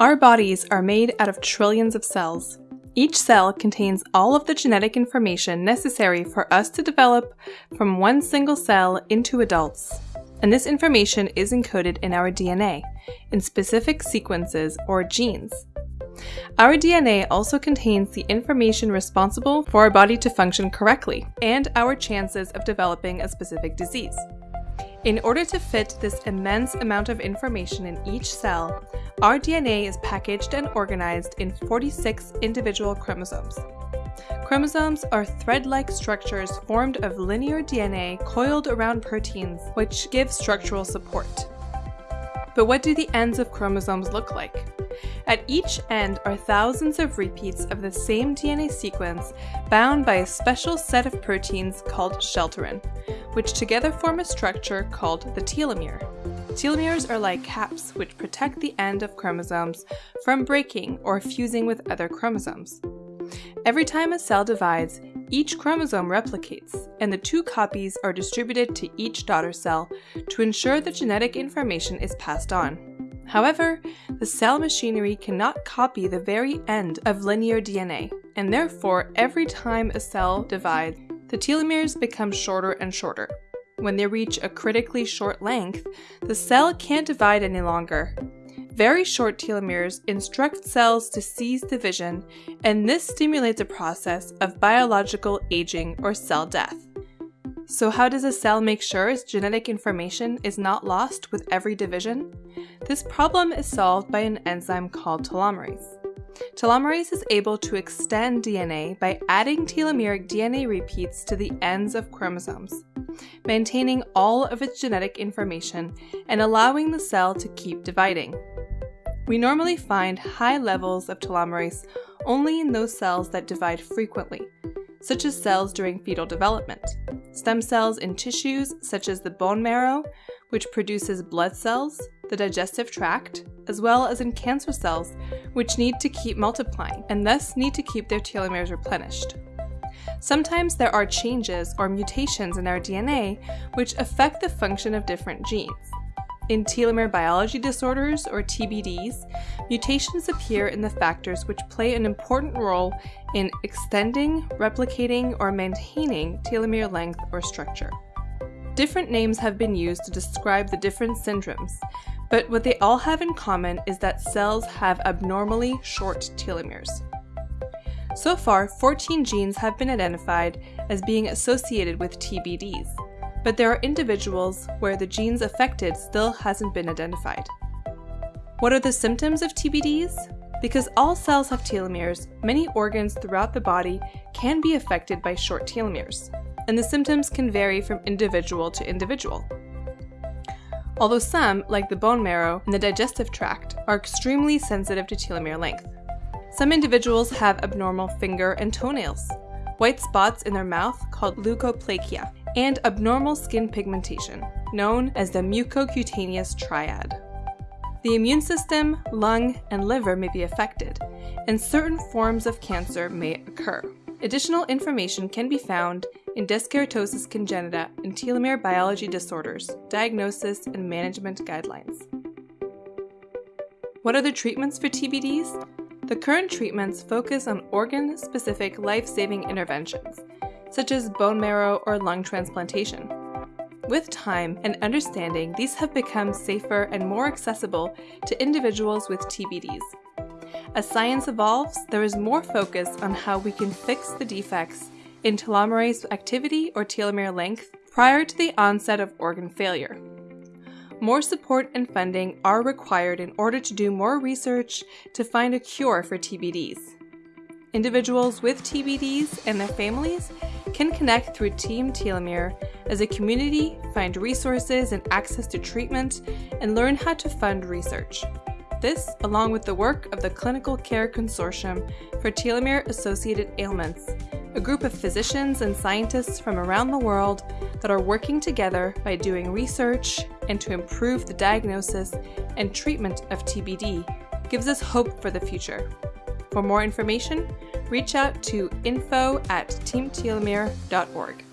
Our bodies are made out of trillions of cells. Each cell contains all of the genetic information necessary for us to develop from one single cell into adults. And this information is encoded in our DNA, in specific sequences or genes. Our DNA also contains the information responsible for our body to function correctly and our chances of developing a specific disease. In order to fit this immense amount of information in each cell, our DNA is packaged and organized in 46 individual chromosomes. Chromosomes are thread-like structures formed of linear DNA coiled around proteins, which give structural support. But what do the ends of chromosomes look like? At each end are thousands of repeats of the same DNA sequence bound by a special set of proteins called shelterin, which together form a structure called the telomere. Telomeres are like caps which protect the end of chromosomes from breaking or fusing with other chromosomes. Every time a cell divides, each chromosome replicates, and the two copies are distributed to each daughter cell to ensure the genetic information is passed on. However, the cell machinery cannot copy the very end of linear DNA, and therefore every time a cell divides, the telomeres become shorter and shorter. When they reach a critically short length, the cell can't divide any longer. Very short telomeres instruct cells to cease division, and this stimulates a process of biological aging or cell death. So how does a cell make sure its genetic information is not lost with every division? This problem is solved by an enzyme called telomerase. Telomerase is able to extend DNA by adding telomeric DNA repeats to the ends of chromosomes, maintaining all of its genetic information and allowing the cell to keep dividing. We normally find high levels of telomerase only in those cells that divide frequently, such as cells during fetal development, stem cells in tissues such as the bone marrow, which produces blood cells, the digestive tract, as well as in cancer cells, which need to keep multiplying and thus need to keep their telomeres replenished. Sometimes there are changes or mutations in our DNA which affect the function of different genes. In telomere biology disorders, or TBDs, mutations appear in the factors which play an important role in extending, replicating, or maintaining telomere length or structure. Different names have been used to describe the different syndromes, but what they all have in common is that cells have abnormally short telomeres. So far, 14 genes have been identified as being associated with TBDs, but there are individuals where the genes affected still hasn't been identified. What are the symptoms of TBDs? Because all cells have telomeres, many organs throughout the body can be affected by short telomeres, and the symptoms can vary from individual to individual. Although some, like the bone marrow and the digestive tract, are extremely sensitive to telomere length. Some individuals have abnormal finger and toenails, white spots in their mouth called leukoplakia, and abnormal skin pigmentation, known as the mucocutaneous triad. The immune system, lung, and liver may be affected, and certain forms of cancer may occur. Additional information can be found in Dyskeratosis congenita and telomere biology disorders, diagnosis and management guidelines. What are the treatments for TBDs? The current treatments focus on organ-specific life-saving interventions, such as bone marrow or lung transplantation. With time and understanding, these have become safer and more accessible to individuals with TBDs. As science evolves, there is more focus on how we can fix the defects in telomerase activity or telomere length prior to the onset of organ failure. More support and funding are required in order to do more research to find a cure for TBDs. Individuals with TBDs and their families can connect through Team Telomere as a community, find resources and access to treatment, and learn how to fund research. This, along with the work of the Clinical Care Consortium for Telomere Associated Ailments, a group of physicians and scientists from around the world that are working together by doing research and to improve the diagnosis and treatment of TBD, gives us hope for the future. For more information, reach out to info at teamtelomere.org.